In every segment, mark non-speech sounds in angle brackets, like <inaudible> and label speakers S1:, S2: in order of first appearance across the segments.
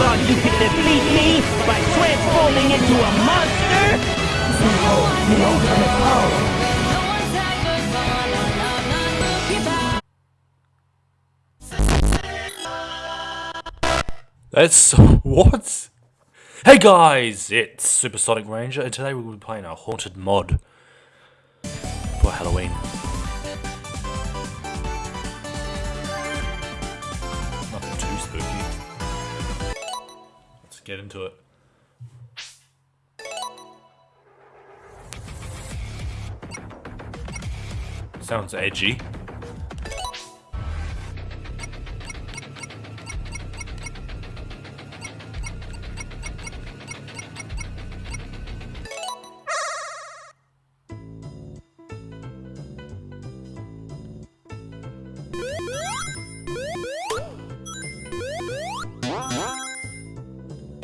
S1: thought you could defeat me by transforming into a monster?
S2: That's... <laughs> what? Hey guys, it's Supersonic Ranger and today we'll be playing a haunted mod for Halloween. Get into it. Sounds edgy.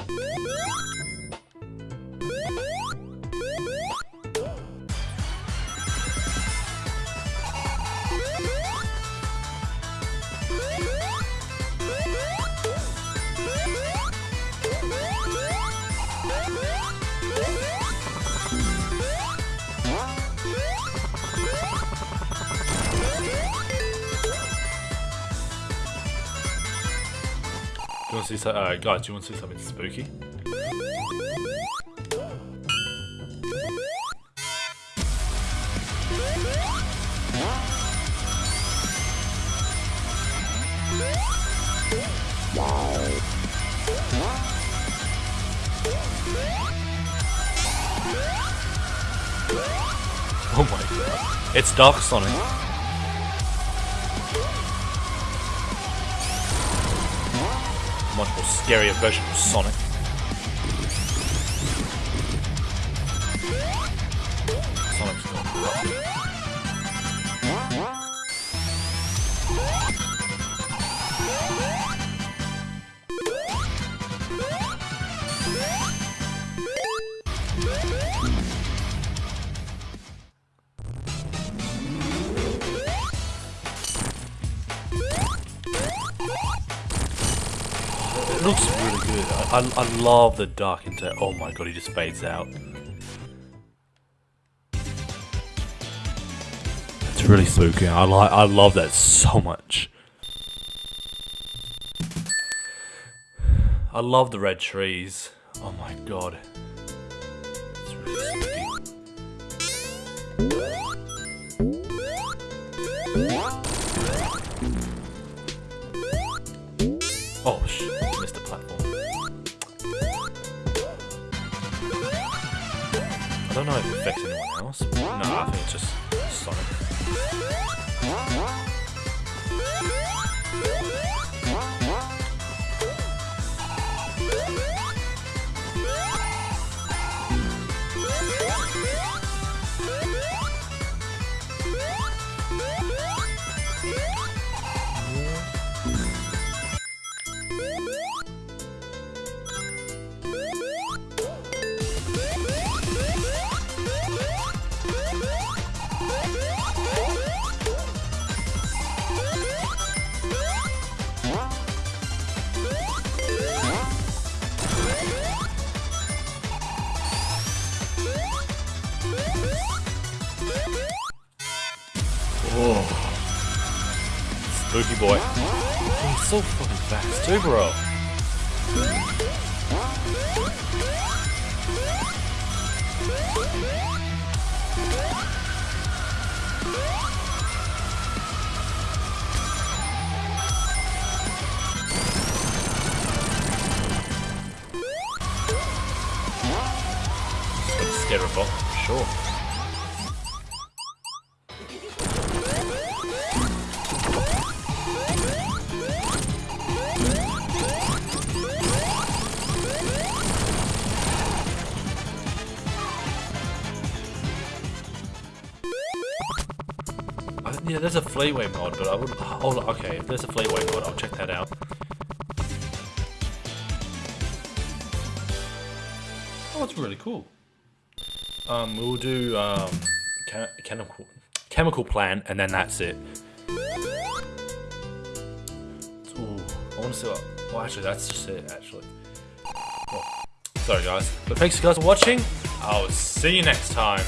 S2: Do you want to see uh, guys, do you want to see something spooky? Oh my god. It's Dark Sonic. Much more scarier version of Sonic. Sonic's looks really good. I, I, I love the dark into. Oh my god, he just fades out. It's really spooky. I like. I love that so much. I love the red trees. Oh my god. It's really spooky. Oh shit, missed the platform. I don't know if it affects anyone else. No, I think it's just Sonic. Oh. Spooky boy. He's so fucking fast too, bro. Scared of sure. Yeah, there's a Fleetway mod, but I would. Oh, okay. If there's a Fleetway mod, I'll check that out. Oh, it's really cool. Um, we'll do um, che- chemical chemical plant, and then that's it. Ooh, I want to see what. Well, actually, that's just it. Actually, well, Sorry guys. But thanks guys for watching. I'll see you next time.